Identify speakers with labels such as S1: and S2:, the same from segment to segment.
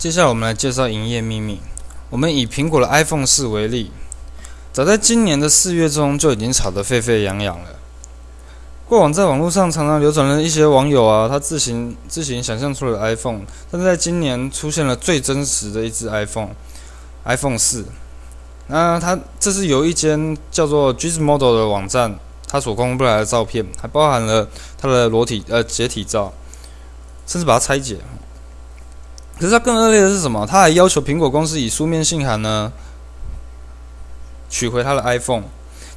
S1: 接下来我们来介绍营业秘密。我们以苹果的 iPhone 四为例，早在今年的四月中就已经炒得沸沸扬扬了。过往在网络上常常流传了一些网友啊，他自行自行想象出了 iPhone，但是在今年出现了最真实的一只 iPhone，iPhone 四。那它这是由一间叫做 Gizmodo 的网站，它所公布来的照片，还包含了它的裸体呃解体照，甚至把它拆解。可是它更恶劣的是什么？它还要求苹果公司以书面信函呢取回它的 iPhone，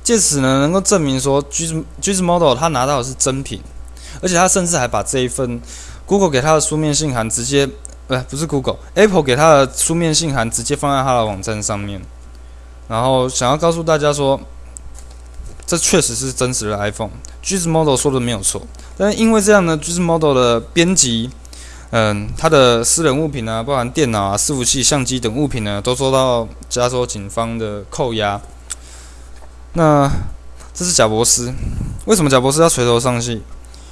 S1: 借此呢能够证明说 Giz Gizmodo 他拿到的是真品，而且他甚至还把这一份 Google 给他的书面信函直接，不不是 Google，Apple 给他的书面信函直接放在他的网站上面。然后想要告诉大家说，这确实是真实的 iPhone，g i s Model 说的没有错，但是因为这样呢 g i s Model 的编辑，嗯，他的私人物品啊，包含电脑啊、伺服器、相机等物品呢，都受到加州警方的扣押。那这是贾博斯，为什么贾博斯要垂头丧气？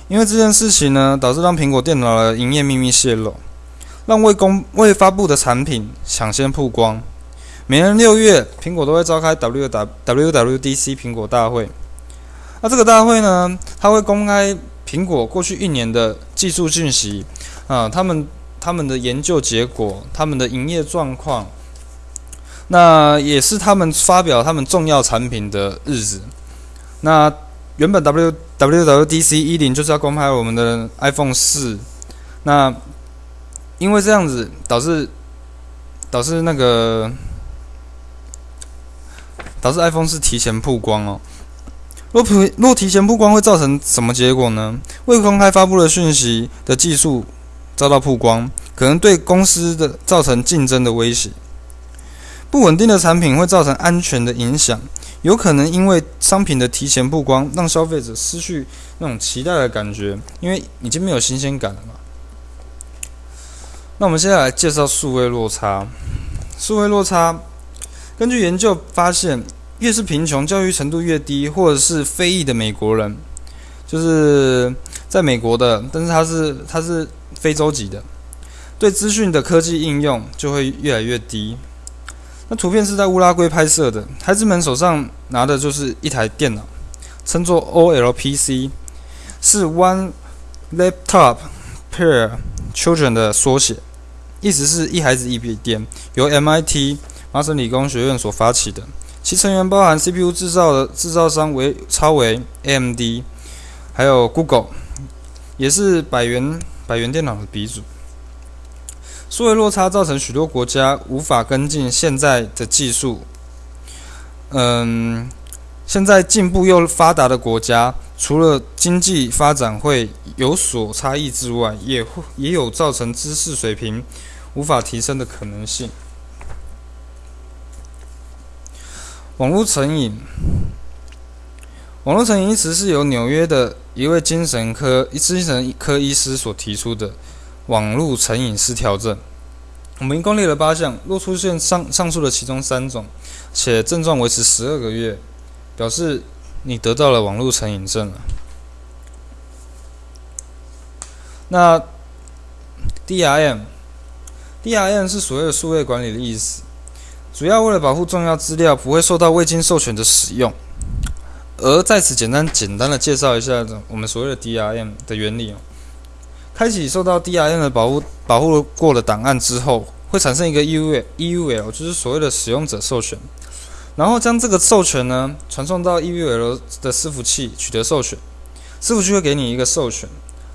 S1: 因为这件事情呢，导致让苹果电脑的营业秘密泄露，让未公未发布的产品抢先曝光。每年六月，苹果都会召开 W W W W D C 苹果大会。那这个大会呢，它会公开苹果过去一年的技术讯息啊，他们他们的研究结果，他们的营业状况。那也是他们发表他们重要产品的日子。那原本 W W W D C 一零就是要公开我们的 iPhone 四。那因为这样子导致导致那个。导致 iPhone 四提前曝光哦。若普若提前曝光会造成什么结果呢？未公开发布的讯息的技术遭到曝光，可能对公司的造成竞争的威胁。不稳定的产品会造成安全的影响，有可能因为商品的提前曝光，让消费者失去那种期待的感觉，因为已经没有新鲜感了嘛。那我们现在来介绍数位落差。数位落差。根据研究发现，越是贫穷、教育程度越低，或者是非裔的美国人，就是在美国的，但是它是它是非洲籍的，对资讯的科技应用就会越来越低。那图片是在乌拉圭拍摄的，孩子们手上拿的就是一台电脑，称作 OLPC，是 One Laptop Per Children 的缩写，意思是一孩子一笔电，由 MIT。麻省理工学院所发起的，其成员包含 CPU 制造的制造商为超维 AMD，还有 Google，也是百元百元电脑的鼻祖。数位落差造成许多国家无法跟进现在的技术。嗯，现在进步又发达的国家，除了经济发展会有所差异之外，也会也有造成知识水平无法提升的可能性。网络成瘾，网络成瘾一词是由纽约的一位精神科精神科医师所提出的网络成瘾失调症。我们一共列了八项，若出现上上述的其中三种，且症状维持十二个月，表示你得到了网络成瘾症了。那 DRM，DRM 是所谓的数位管理的意思。主要为了保护重要资料不会受到未经授权的使用，而在此简单简单的介绍一下我们所谓的 DRM 的原理哦。开启受到 DRM 的保护保护过的档案之后，会产生一个 EUL EUL，就是所谓的使用者授权，然后将这个授权呢传送到 EUL 的伺服器取得授权，伺服器会给你一个授权。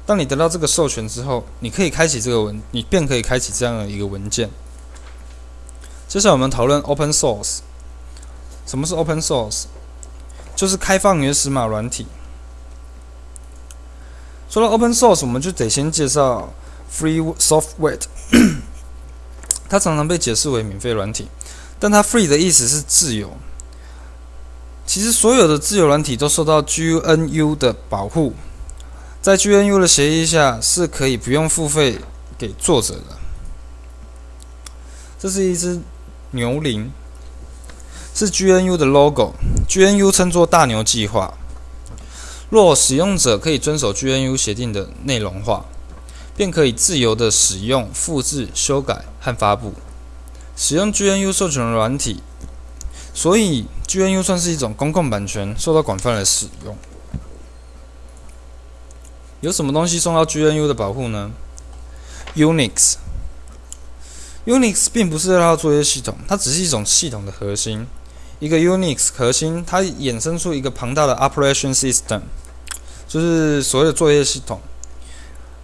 S1: 当你得到这个授权之后，你可以开启这个文，你便可以开启这样的一个文件。接下来我们讨论 Open Source。什么是 Open Source？就是开放原始码软体。说到 Open Source，我们就得先介绍 Free Software。它常常被解释为免费软体，但它 Free 的意思是自由。其实所有的自由软体都受到 GNU 的保护，在 GNU 的协议下是可以不用付费给作者的。这是一只。牛铃是 GNU 的 logo GNU 称作大牛计划。若使用者可以遵守 GNU 协定的内容化，便可以自由的使用、复制、修改和发布。使用 GNU 授权的软体，所以 GNU 算是一种公共版权，受到广泛的使用。有什么东西受到 GNU 的保护呢？Unix。Unix 并不是这套作业系统，它只是一种系统的核心。一个 Unix 核心，它衍生出一个庞大的 Operation System，就是所谓的作业系统。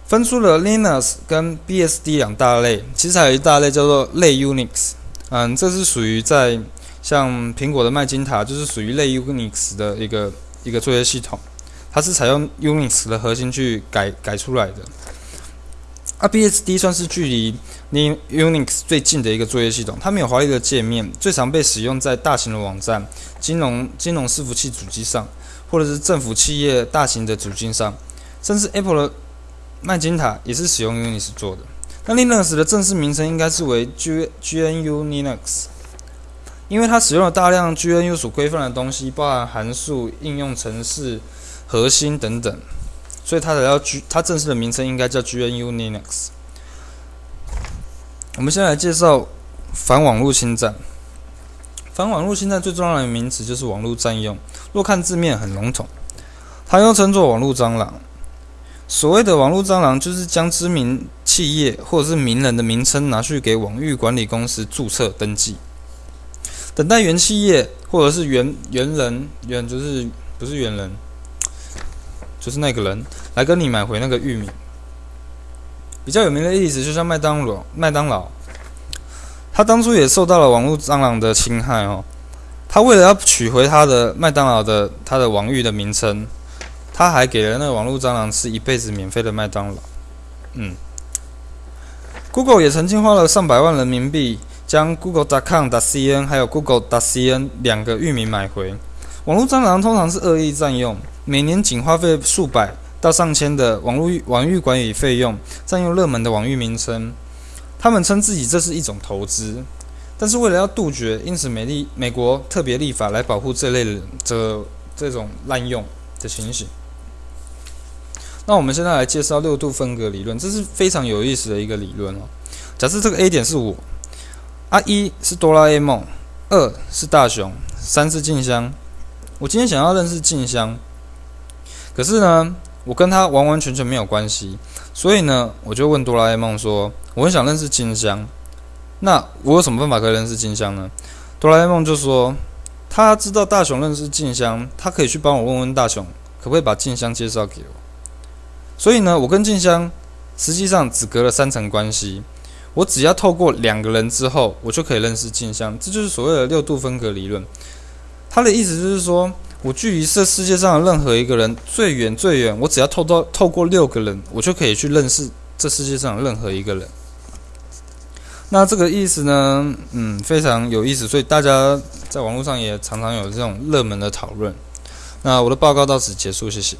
S1: 分出了 Linux 跟 BSD 两大类，其实还有一大类叫做类 Unix。嗯，这是属于在像苹果的麦金塔，就是属于类 Unix 的一个一个作业系统。它是采用 Unix 的核心去改改出来的。啊，BSD 算是距离 Unix 最近的一个作业系统，它没有华丽的界面，最常被使用在大型的网站、金融金融伺服器主机上，或者是政府企业大型的主机上，甚至 Apple 的麦金塔也是使用 Unix 做的。那 Linux 的正式名称应该是为 G GNU Linux，因为它使用了大量 GNU 所规范的东西，包含函数、应用程式。核心等等，所以它才要 G，它正式的名称应该叫 GNU Linux。我们先来介绍反网络侵占。反网络侵占最重要的名词就是网络占用。若看字面很笼统，它又称作网络蟑螂。所谓的网络蟑螂，就是将知名企业或者是名人的名称拿去给网域管理公司注册登记，等待原企业或者是原原人原就是不是原人。就是那个人来跟你买回那个玉米。比较有名的例子，就像麦当劳，麦当劳，他当初也受到了网络蟑螂的侵害哦。他为了要取回他的麦当劳的他的网域的名称，他还给了那个网络蟑螂吃一辈子免费的麦当劳。嗯，Google 也曾经花了上百万人民币将 Google.com.cn 还有 Google.cn 两个域名买回。网络蟑螂通常是恶意占用。每年仅花费数百到上千的网络网域管理费用，占用热门的网域名称。他们称自己这是一种投资，但是为了要杜绝，因此美丽美国特别立法来保护这类的这这种滥用的情形。那我们现在来介绍六度分隔理论，这是非常有意思的一个理论哦。假设这个 A 点是我，啊一是哆啦 A 梦，二是大雄，三是静香。我今天想要认识静香。可是呢，我跟他完完全全没有关系，所以呢，我就问哆啦 A 梦说：“我很想认识静香，那我有什么办法可以认识静香呢？”哆啦 A 梦就说：“他知道大雄认识静香，他可以去帮我问问大雄，可不可以把静香介绍给我。”所以呢，我跟静香实际上只隔了三层关系，我只要透过两个人之后，我就可以认识静香，这就是所谓的六度分隔理论。他的意思就是说。我距离这世界上的任何一个人最远最远，我只要透到透过六个人，我就可以去认识这世界上任何一个人。那这个意思呢，嗯，非常有意思，所以大家在网络上也常常有这种热门的讨论。那我的报告到此结束，谢谢。